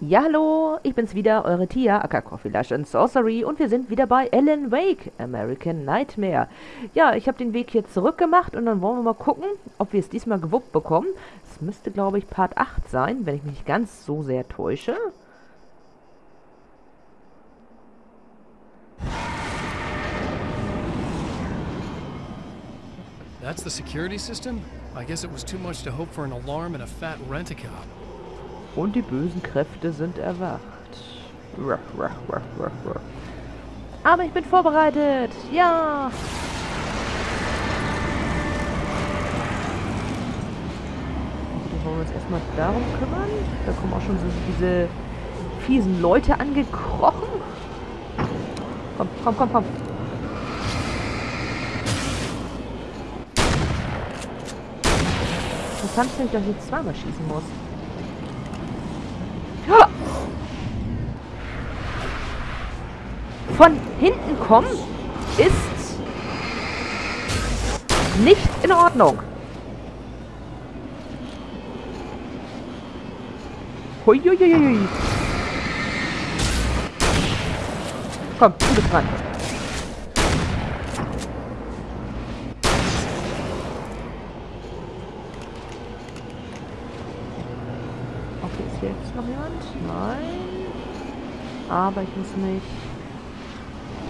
Ja, hallo, ich bin's wieder, eure Tia, aka Coffee Lush and Sorcery und wir sind wieder bei Alan Wake, American Nightmare. Ja, ich habe den Weg hier zurück gemacht und dann wollen wir mal gucken, ob wir es diesmal gewuppt bekommen. Es müsste, glaube ich, Part 8 sein, wenn ich mich nicht ganz so sehr täusche. That's the security system? I guess it was too much to hope for an alarm and a fat rent-a-cop. Und die bösen Kräfte sind erwacht. Ruff, ruff, ruff, ruff, ruff. Aber ich bin vorbereitet. Ja. Dann wollen wir uns erstmal darum kümmern. Da kommen auch schon so diese fiesen Leute angekrochen. Komm, komm, komm, komm. Interessant finde ich, dass ich zweimal schießen muss. Von hinten kommen ist nicht in Ordnung. Huiuiuiui. Komm, du bist dran. Okay, ist hier jetzt noch jemand? Nein. Aber ich muss mich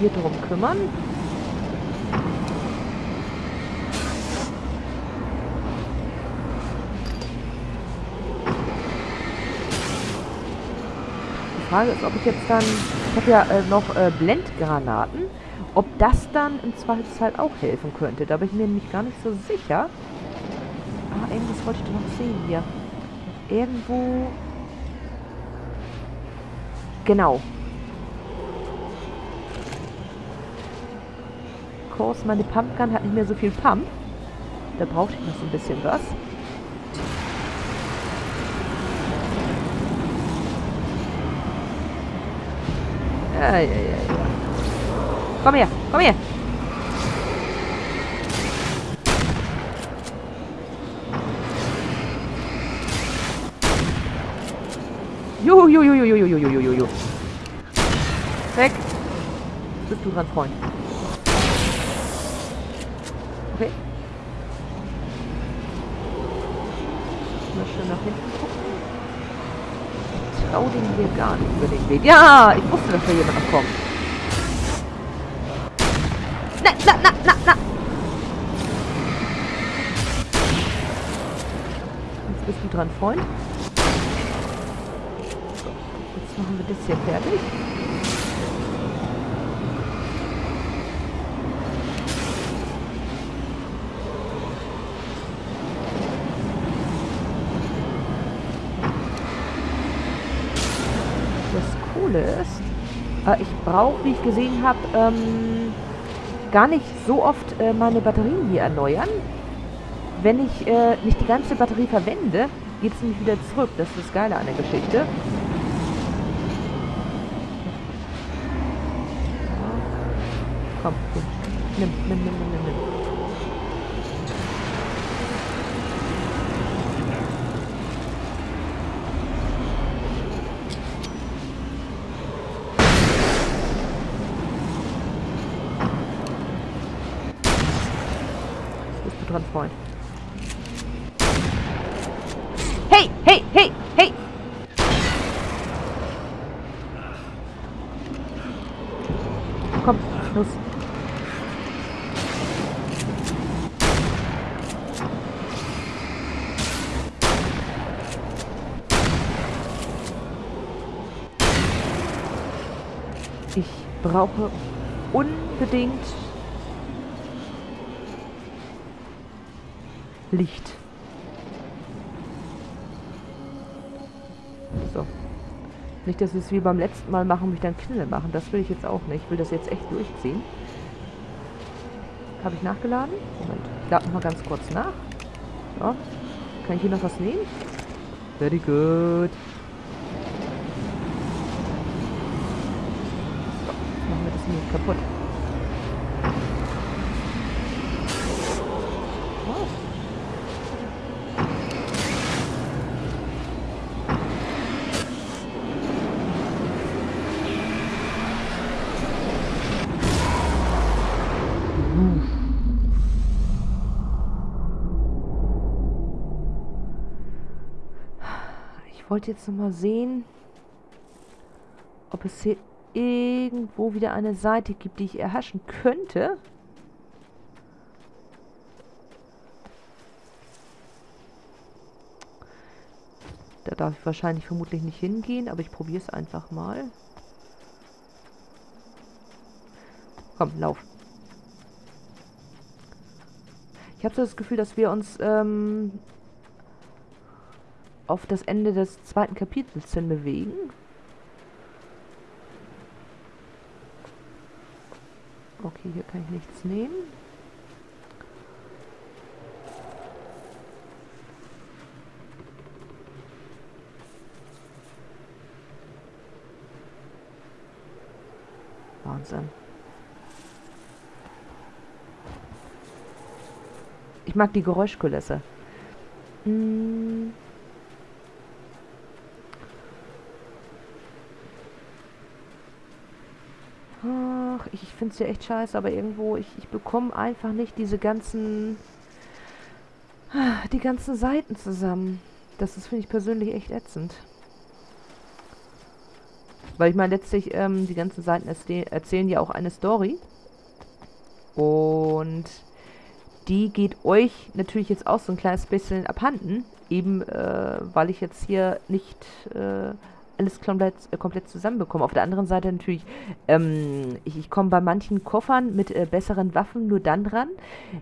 hier drum kümmern. Die Frage ist, ob ich jetzt dann... Ich habe ja äh, noch äh, Blendgranaten. Ob das dann im Zweifelsfall auch helfen könnte. Da bin ich mir nämlich gar nicht so sicher. Ah, irgendwas wollte ich doch noch sehen hier. Irgendwo... Genau. Kurs, meine Pumpgun hat nicht mehr so viel Pump. Da brauchte ich noch so ein bisschen was. Ja, ja, ja, ja. Komm her, komm her. Juhu, juhu, juhu, juhu, juhu, juhu, juhu. Weg. Bist du dran, Freund. Schön nach hinten gucken. Ich trau den hier gar nicht über den Weg. Ja, ich wusste, dass da jemand noch kommt. Na, na, na, na, na. Jetzt bist du dran, Freund. So, jetzt machen wir das hier fertig. Coole ist, äh, ich brauche, wie ich gesehen habe, ähm, gar nicht so oft äh, meine Batterien hier erneuern. Wenn ich äh, nicht die ganze Batterie verwende, geht es nämlich wieder zurück. Das ist das Geile an der Geschichte. Komm, hier. nimm, nimm, nimm, nimm, nimm, dran, Freund. Hey, hey, hey, hey! Komm, los. Ich brauche unbedingt Licht. So. Nicht, dass wir es wie beim letzten Mal machen mich dann Knille machen. Das will ich jetzt auch nicht. Ich will das jetzt echt durchziehen. Habe ich nachgeladen? Moment. Ich lade nochmal ganz kurz nach. So. Kann ich hier noch was nehmen? Very good. So. Machen wir das hier kaputt. Wollte jetzt nochmal sehen, ob es hier irgendwo wieder eine Seite gibt, die ich erhaschen könnte. Da darf ich wahrscheinlich vermutlich nicht hingehen, aber ich probiere es einfach mal. Komm, lauf. Ich habe so das Gefühl, dass wir uns ähm, auf das Ende des zweiten Kapitels hin bewegen. Okay, hier kann ich nichts nehmen. Wahnsinn. Ich mag die Geräuschkulisse. Hm. Ach, ich, finde es ja echt scheiße, aber irgendwo, ich, ich bekomme einfach nicht diese ganzen, die ganzen Seiten zusammen. Das ist, finde ich persönlich echt ätzend. Weil ich meine, letztlich, ähm, die ganzen Seiten erzählen ja auch eine Story. Und die geht euch natürlich jetzt auch so ein kleines bisschen abhanden. Eben, äh, weil ich jetzt hier nicht äh, alles komplett, äh, komplett zusammenbekomme. Auf der anderen Seite natürlich, ähm, ich, ich komme bei manchen Koffern mit äh, besseren Waffen nur dann dran,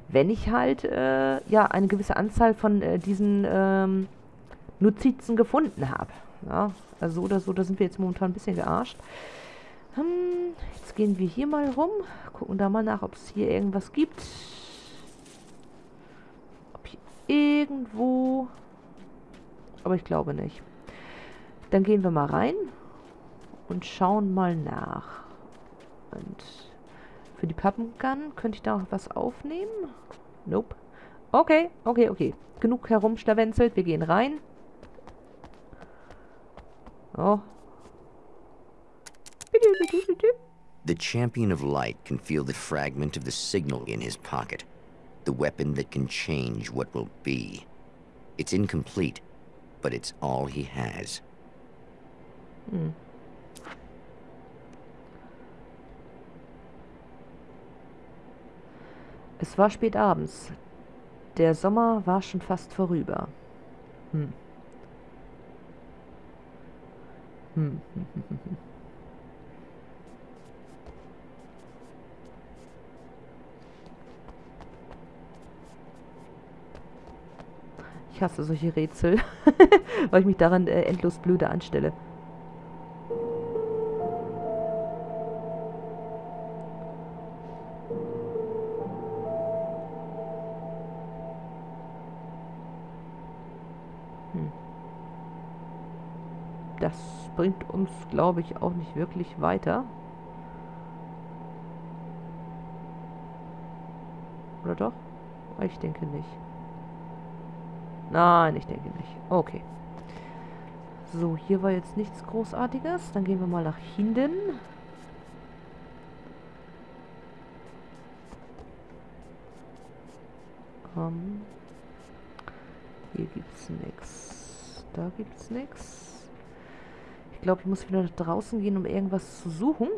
wenn ich halt, äh, ja, eine gewisse Anzahl von äh, diesen ähm, Notizen gefunden habe. Ja, also so oder so, da sind wir jetzt momentan ein bisschen gearscht. Hm, jetzt gehen wir hier mal rum, gucken da mal nach, ob es hier irgendwas gibt. Ob hier irgendwo... Aber ich glaube nicht. Dann gehen wir mal rein und schauen mal nach. Und für die Pappengun könnte ich da auch was aufnehmen? Nope. Okay, okay, okay. Genug herumschlawenzelt. Wir gehen rein. Oh. The champion of light can feel the fragment of the signal in his pocket. The weapon that can change what will be. It's incomplete, but it's all he has. Es war spät abends. Der Sommer war schon fast vorüber. Hm. Hm. Ich hasse solche Rätsel, weil ich mich daran äh, endlos blöde anstelle. Bringt uns, glaube ich, auch nicht wirklich weiter. Oder doch? Ich denke nicht. Nein, ich denke nicht. Okay. So, hier war jetzt nichts Großartiges. Dann gehen wir mal nach hinten. Um, hier gibt's nichts. Da gibt's nichts glaube, ich muss wieder nach draußen gehen, um irgendwas zu suchen.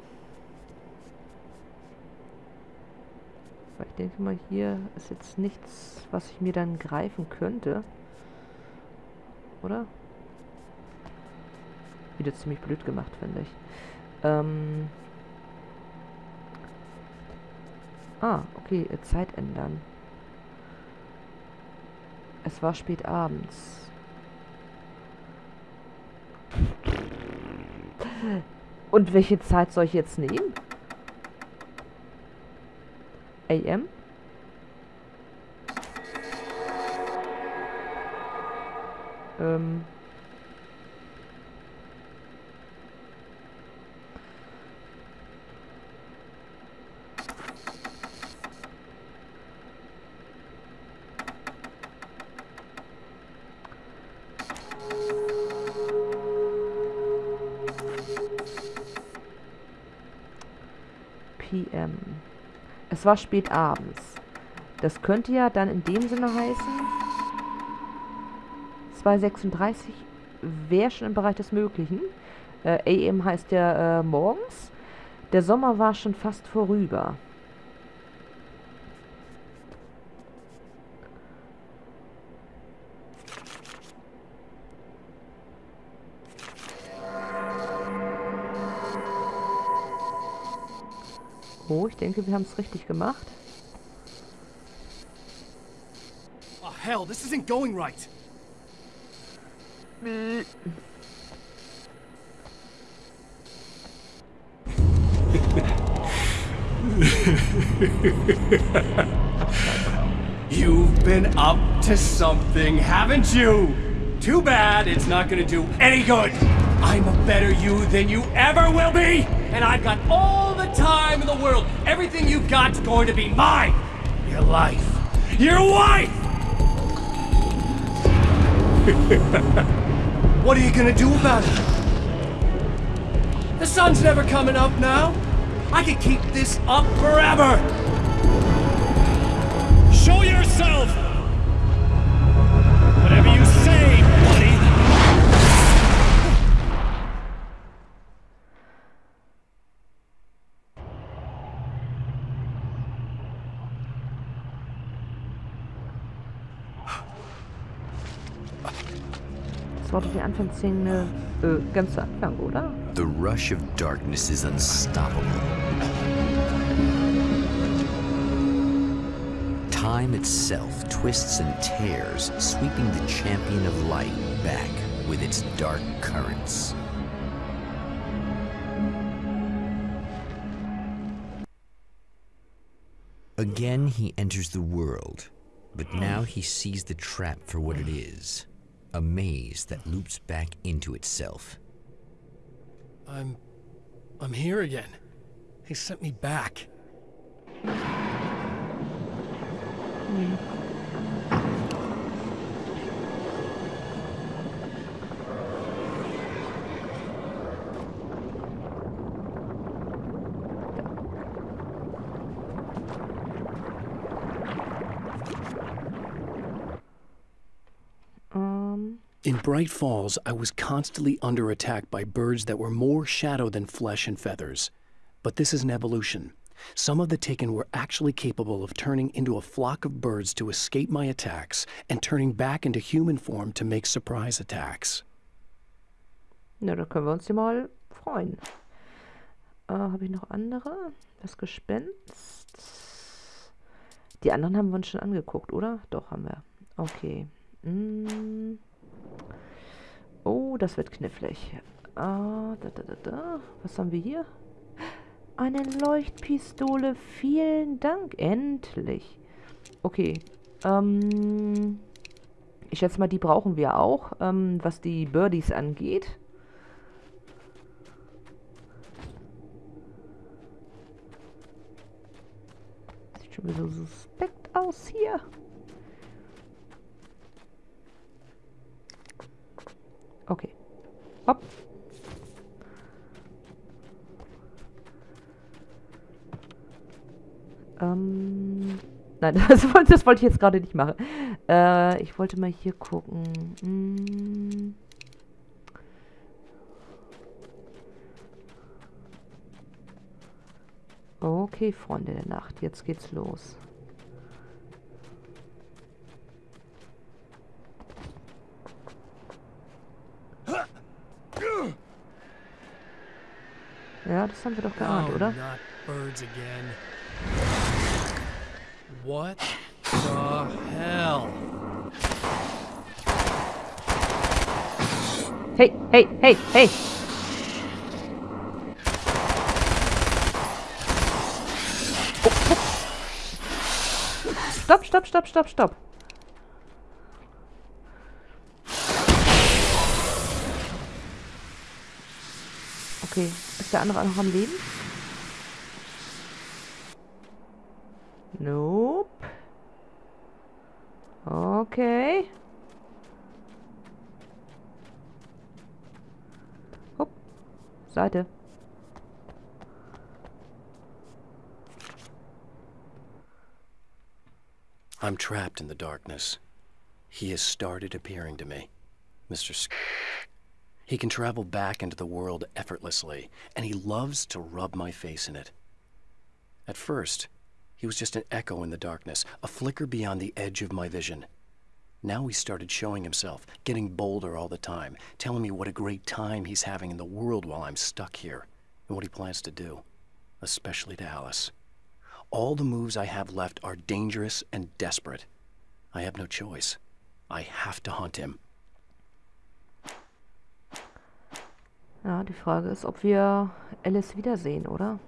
Weil ich denke mal, hier ist jetzt nichts, was ich mir dann greifen könnte. Oder? Wieder ziemlich blöd gemacht, finde ich. Ähm ah, okay, Zeit ändern. Es war spät abends. Und welche Zeit soll ich jetzt nehmen? AM? Ähm... p.m. Es war spät abends. Das könnte ja dann in dem Sinne heißen 2.36 wäre schon im Bereich des Möglichen. Äh, AM heißt ja äh, morgens. Der Sommer war schon fast vorüber. Oh, ich denke, wir haben es richtig gemacht. Oh, hell, this isn't going right. You've been up to something, haven't you? Too bad it's not gonna do any good. I'm a better you than you ever will be, and I've got all the time in the world. Everything you've got's going to be mine. Your life. Your wife! what are you gonna do about it? The sun's never coming up now. I could keep this up forever. Anfangsszene äh, ganz zu Anfang, oder? The rush of darkness is unstoppable. Time itself twists and tears, sweeping the champion of light back with its dark currents. Again, he enters the world, but now he sees the trap for what it is a maze that loops back into itself. I'm. I'm here again. They sent me back. Ähm, In Bright Falls, I was constantly under attack by birds that were more shadow than flesh and feathers. But this is an evolution. Some of the Taken were actually capable of turning into a flock of birds to escape my attacks and turning back into human form to make surprise attacks. na, da können wir uns ja mal freuen. Äh, Habe ich noch andere? Das Gespenst? Die anderen haben wir uns schon angeguckt, oder? Doch, haben wir. Okay. Mm. Oh, das wird knifflig. Ah, da, da, da, da. Was haben wir hier? Eine Leuchtpistole. Vielen Dank. Endlich. Okay. Ähm, ich schätze mal, die brauchen wir auch, ähm, was die Birdies angeht. Sieht schon wieder so suspekt aus hier. Okay. Hopp. Ähm. Nein, das wollte, das wollte ich jetzt gerade nicht machen. Äh, ich wollte mal hier gucken. Hm. Okay, Freunde der Nacht, jetzt geht's los. Ja, das haben wir doch geahnt, oh, oder? What the hell? Hey, hey, hey, hey! Stopp, stopp, stopp, stopp, stopp. Okay, ist der andere noch am Leben? Nope. Okay. Hopp. Seite. I'm trapped in the darkness. He has started appearing to me. Mr. Sk- He can travel back into the world effortlessly, and he loves to rub my face in it. At first, he was just an echo in the darkness, a flicker beyond the edge of my vision. Now he started showing himself, getting bolder all the time, telling me what a great time he's having in the world while I'm stuck here, and what he plans to do, especially to Alice. All the moves I have left are dangerous and desperate. I have no choice. I have to hunt him. Ja, die Frage ist, ob wir Alice wiedersehen, oder?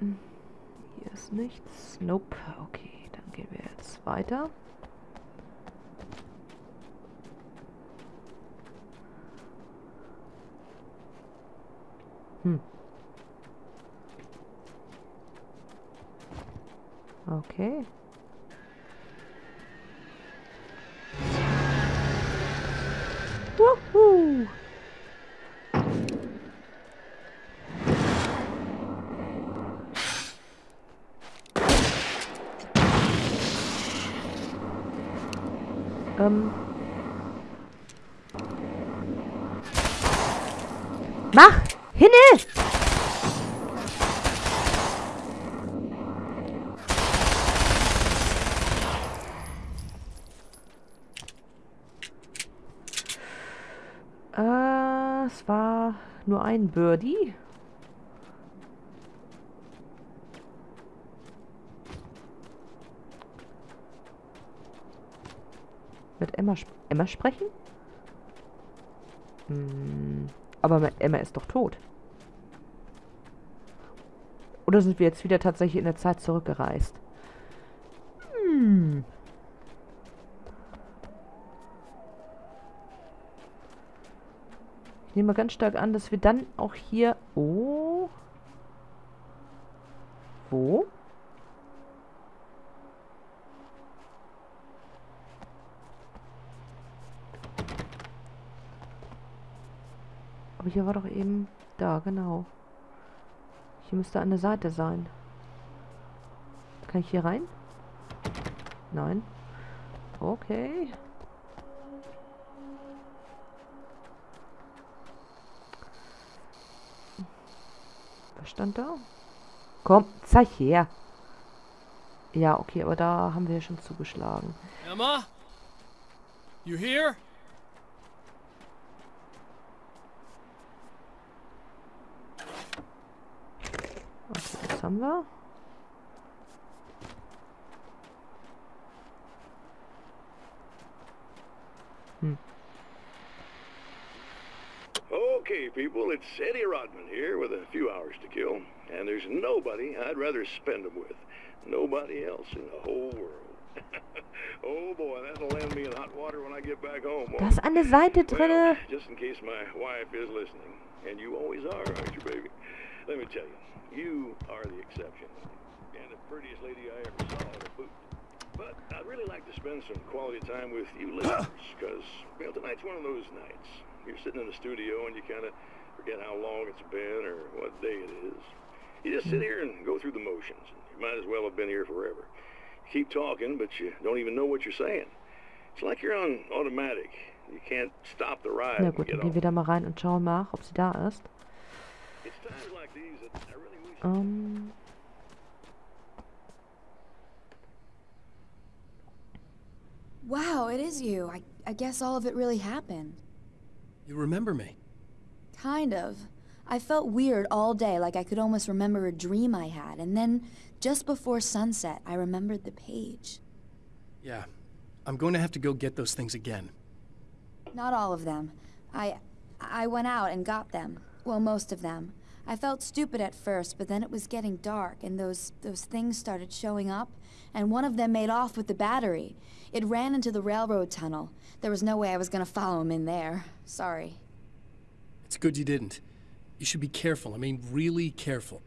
Hm, hier ist nichts. Nope. Okay, dann gehen wir jetzt weiter. Hm. Okay. Woohoo! Ähm. Mach! Hinne! Äh, es war nur ein Birdie. Mit Emma, sp Emma sprechen? Hm, aber Emma ist doch tot. Oder sind wir jetzt wieder tatsächlich in der Zeit zurückgereist? Hm. Ich nehme ganz stark an, dass wir dann auch hier... Oh. Wo? Aber hier war doch eben... Da, genau. Hier müsste eine Seite sein. Kann ich hier rein? Nein. Okay. Was stand da? Komm, zeig her. Ja, okay, aber da haben wir schon zugeschlagen. Emma? You here? Haben wir? Hm. Okay, people, it's Eddie Rodman here with a few hours to kill, and there's nobody I'd rather spend them with. Nobody else in the whole world. oh boy, that'll land me in hot water when I get back home. Da ist eine Seite Well, just in case my wife is listening, and you always are, aren't you, baby? Let me tell you, you are the exception, and the prettiest lady I ever saw in a boot. But I'd really like to spend some quality time with you listeners, because, well, tonight's one of those nights. You're sitting in the studio and you kind of forget how long it's been or what day it is. You just sit hmm. here and go through the motions. You might as well have been here forever. You keep talking, but you don't even know what you're saying. It's like you're on automatic. You can't stop the ride Na gut, gehen wir da mal rein und schauen nach, ob sie da ist. It's times like these that I really wish Ähm. Wow, it is you. I, I guess all of it really happened. You remember me? Kind of. I felt weird all day, like I could almost remember a dream I had, and then just before sunset, I remembered the page. Yeah. I'm going to have to go get those things again. Not all of them. I I went out and got them. Well, most of them. I felt stupid at first, but then it was getting dark and those those things started showing up, and one of them made off with the battery. It ran into the railroad tunnel. There was no way I was going to follow him in there. Sorry. It's good you didn't. You should be careful. I mean, really careful.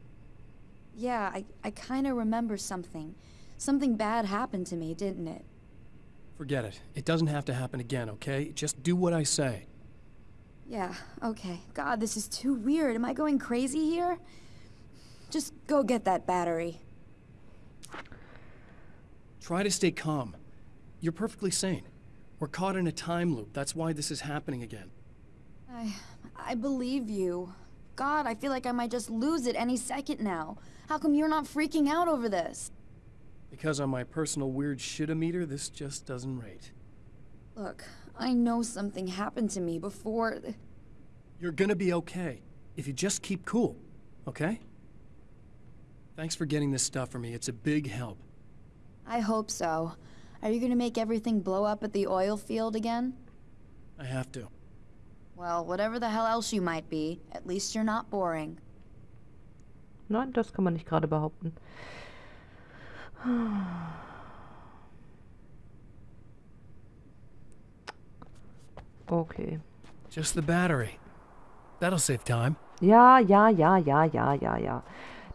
Yeah, I I kind of remember something. Something bad happened to me, didn't it? Forget it. It doesn't have to happen again, okay? Just do what I say. Yeah, okay. God, this is too weird. Am I going crazy here? Just go get that battery. Try to stay calm. You're perfectly sane. We're caught in a time loop. That's why this is happening again. I... I believe you. God, I feel like I might just lose it any second now. How come you're not freaking out over this? Because on my personal weird shit-o-meter, this just doesn't rate. Look, I know something happened to me before... You're gonna be okay, if you just keep cool, okay? Thanks for getting this stuff for me. It's a big help. I hope so. Are you gonna make everything blow up at the oil field again? I have to. Well, whatever the hell else you might be, at least you're not boring. Nein, das kann man nicht gerade behaupten. Okay. Just the battery. That'll save time. Ja, ja, ja, ja, ja, ja, ja.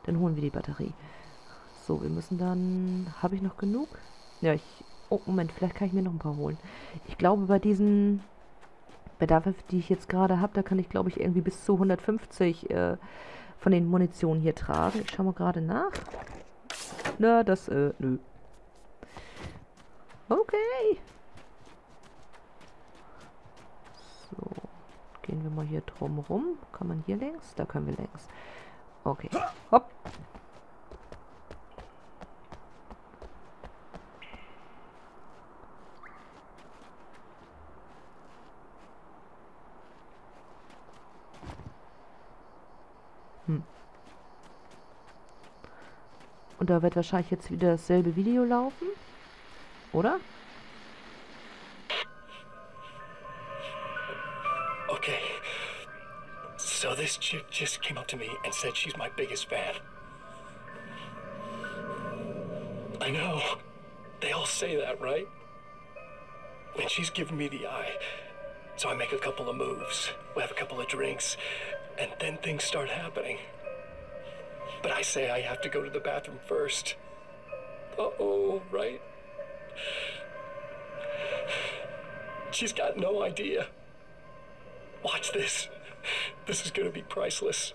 Dann holen wir die Batterie. So, wir müssen dann... Habe ich noch genug? Ja, ich... Oh, Moment, vielleicht kann ich mir noch ein paar holen. Ich glaube, bei diesen... Waffe, die ich jetzt gerade habe, da kann ich, glaube ich, irgendwie bis zu 150 äh, von den Munitionen hier tragen. Ich schaue mal gerade nach. Na, das, äh, nö. Okay. So. Gehen wir mal hier drum rum. Kann man hier längs? Da können wir längs. Okay. Hopp. Hm. Und da wird wahrscheinlich jetzt wieder dasselbe Video laufen. Oder? So this chick just came up to me and said she's my biggest fan. I know. They all say that, right? And she's giving me the eye. So I make a couple of moves. We have a couple of drinks. And then things start happening. But I say I have to go to the bathroom first. Uh-oh, right? She's got no idea. Watch this. This is gonna be priceless.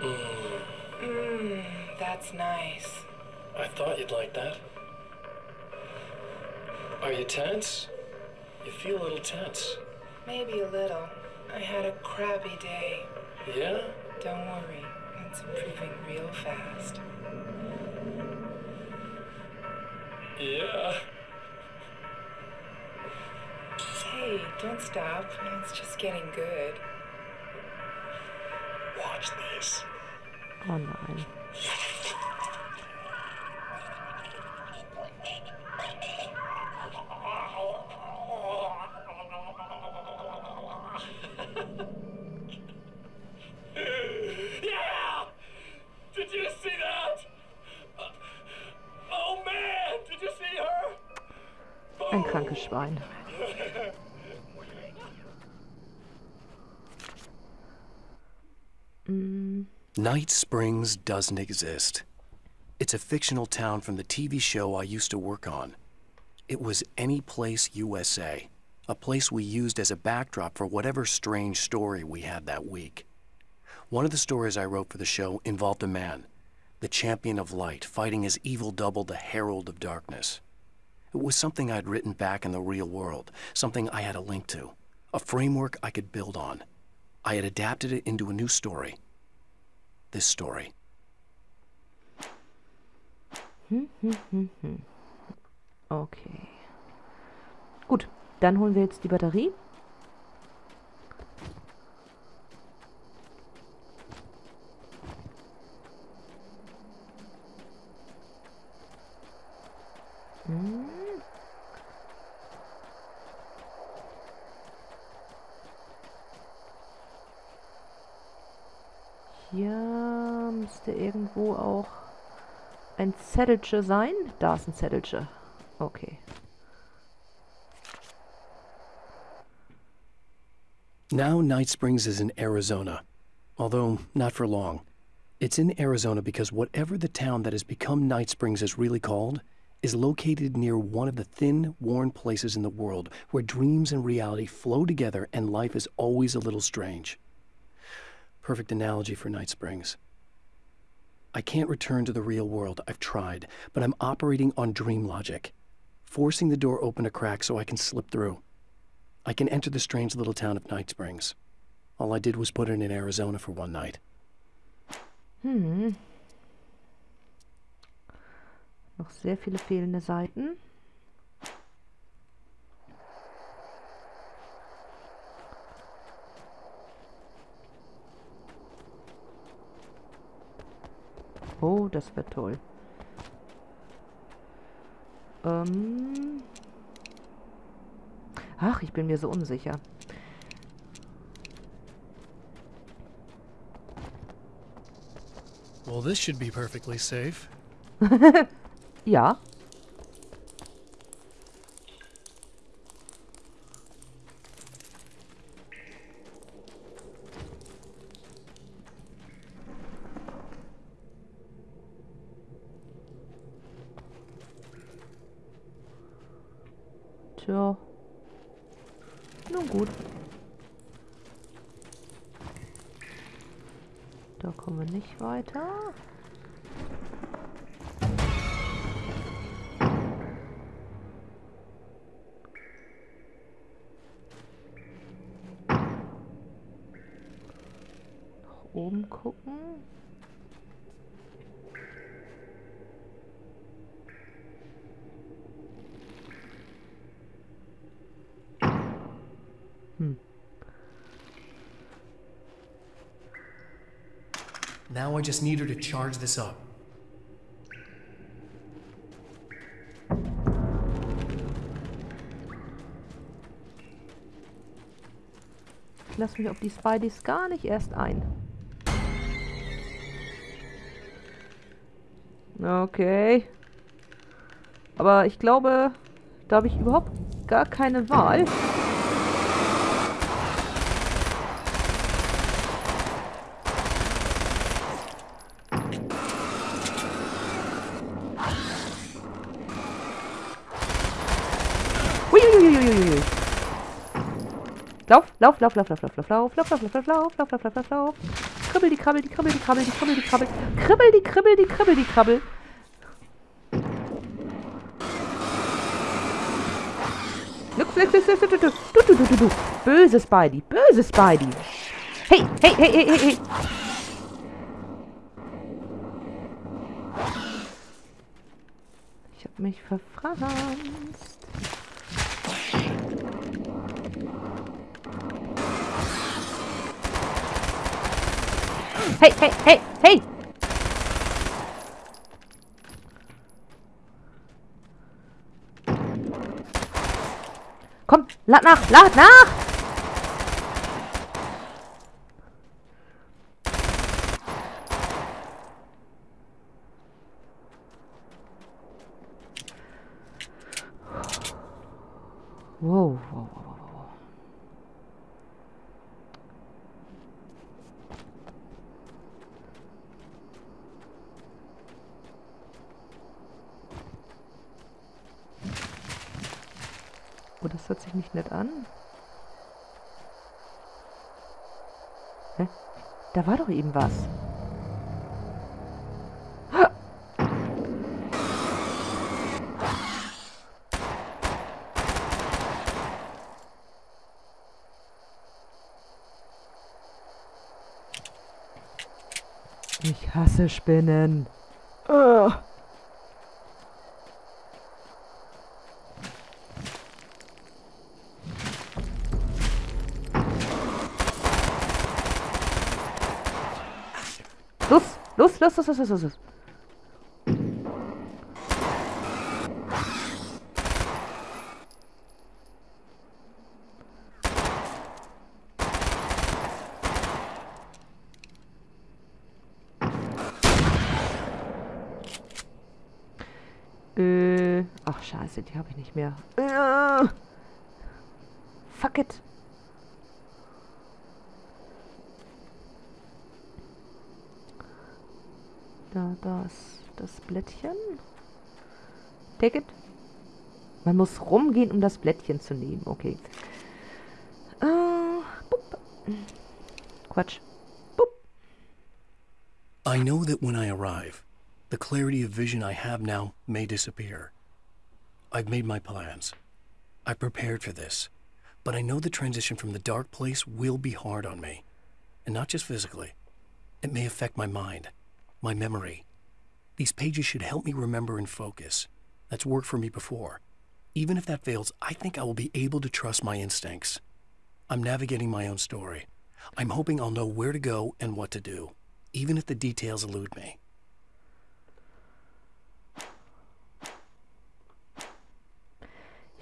Mmm, that's nice. I thought you'd like that. Are you tense? You feel a little tense. Maybe a little. I had a crappy day. Yeah? Don't worry, it's improving real fast. Yeah. Hey, don't stop. It's just getting good. Watch this. Oh Night Springs doesn't exist. It's a fictional town from the TV show I used to work on. It was Any Place USA, a place we used as a backdrop for whatever strange story we had that week. One of the stories I wrote for the show involved a man, the champion of light, fighting his evil double, the herald of darkness. It was something I'd written back in the real world, something I had a link to, a framework I could build on. I had adapted it into a new story. This story. okay. Gut, dann holen wir jetzt die Batterie. Hm. Hier müsste irgendwo auch ein Zettelche sein. Da ist ein Zettelche. Okay. Now Night Springs is in Arizona, although not for long. It's in Arizona because whatever the town that has become Night Springs is really called, is located near one of the thin, worn places in the world where dreams and reality flow together and life is always a little strange. Perfect analogy for Night Springs. I can't return to the real world. I've tried, but I'm operating on dream logic, forcing the door open a crack so I can slip through. I can enter the strange little town of Night Springs. All I did was put in in Arizona for one night. Hm. Noch sehr viele fehlende Seiten. Oh, das wird toll. Ähm. Ach, ich bin mir so unsicher. Well, this should be perfectly safe. Ja. Tja. Nun gut. Da kommen wir nicht weiter. Nach oben gucken. Now I just need her to charge this up. Ich lasse mich auf die Spideys gar nicht erst ein. Okay. Aber ich glaube, da habe ich überhaupt gar keine Wahl. Lauf, lauf, lauf, lauf, lauf, lauf, lauf, lauf, lauf, lauf, lauf, lauf, lauf, lauf, lauf, lauf, lauf, lauf. Kribbel, die krabbel, die krabbel, die krabbel, die krabbel, die krabbel. Kribbel, die kribbel, die kribbel, die krabbel. Lux, lux, lux, lux, lux, lux, du, du, du, du, du. Böse Spidey, böse Spidey. Hey, hey, hey, hey, hey, hey. Ich hab mich verfranst. Hey, hey, hey, hey! Komm, lad nach, lad nach! War doch eben was. Ich hasse Spinnen. Ugh. Los, los, los, los, los, los. Äh, ach scheiße, die habe ich nicht mehr. Äh, fuck it. Das, das Blättchen. Take it. Man muss rumgehen, um das Blättchen zu nehmen. Okay. Uh, Quatsch. Boop. I know that when I arrive, the clarity of vision I have now may disappear. I've made my plans. I've prepared for this. But I know the transition from the dark place will be hard on me. And not just physically. It may affect my mind, my memory. These pages should help me remember and focus. That's worked for me before. Even if that fails, I think I will be able to trust my instincts. I'm navigating my own story. I'm hoping I'll know where to go and what to do, even if the details elude me.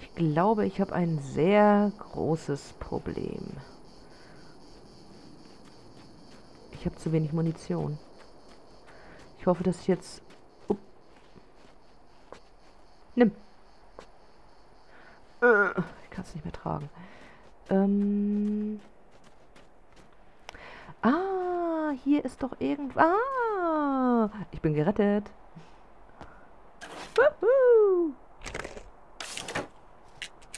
Ich glaube, ich habe ein sehr großes Problem. Ich habe zu wenig Munition. Ich hoffe, dass ich jetzt... Nimm. Äh, ich kann es nicht mehr tragen. Ähm... Ah, hier ist doch irgend... Ah, ich bin gerettet. Woohoo!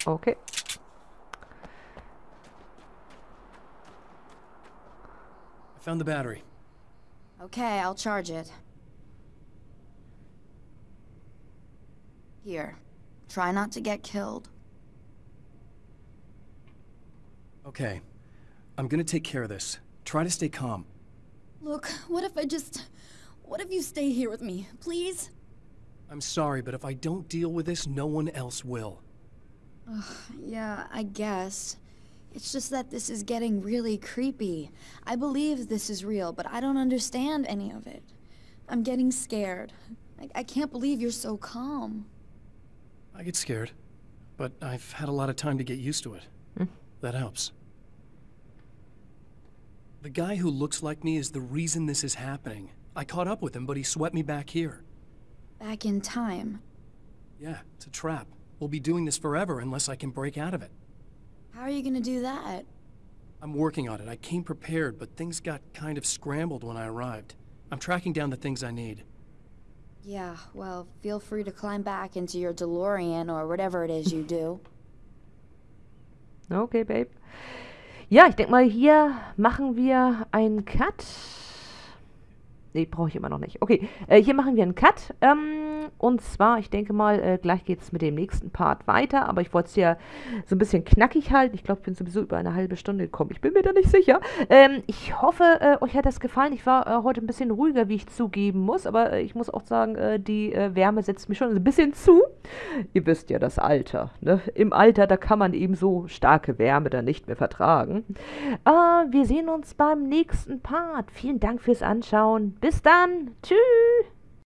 Okay. I found the battery. Okay, I'll charge it. Here. Try not to get killed. Okay. I'm gonna take care of this. Try to stay calm. Look, what if I just... What if you stay here with me, please? I'm sorry, but if I don't deal with this, no one else will. Yeah, I guess. It's just that this is getting really creepy. I believe this is real, but I don't understand any of it. I'm getting scared. I, I can't believe you're so calm. I get scared, but I've had a lot of time to get used to it. Hmm. That helps. The guy who looks like me is the reason this is happening. I caught up with him, but he swept me back here. Back in time. Yeah, it's a trap. We'll be doing this forever unless I can break out of it. How are you gonna do that? I'm working on it. I came prepared, but things got kind of scrambled when I arrived. I'm tracking down the things I need. Yeah, well, feel free to climb back into your DeLorean or whatever it is you do. Okay, Babe. Ja, ich denke mal, hier machen wir einen Cut. Nee, brauche ich immer noch nicht. Okay, äh, hier machen wir einen Cut. Ähm, und zwar, ich denke mal, äh, gleich geht es mit dem nächsten Part weiter. Aber ich wollte es ja so ein bisschen knackig halten. Ich glaube, ich bin sowieso über eine halbe Stunde gekommen. Ich bin mir da nicht sicher. Ähm, ich hoffe, äh, euch hat das gefallen. Ich war äh, heute ein bisschen ruhiger, wie ich zugeben muss. Aber äh, ich muss auch sagen, äh, die äh, Wärme setzt mir schon ein bisschen zu. Ihr wisst ja, das Alter. Ne? Im Alter, da kann man eben so starke Wärme dann nicht mehr vertragen. Wir sehen uns beim nächsten Part. Vielen Dank fürs Anschauen. Bis dann. Tschüss.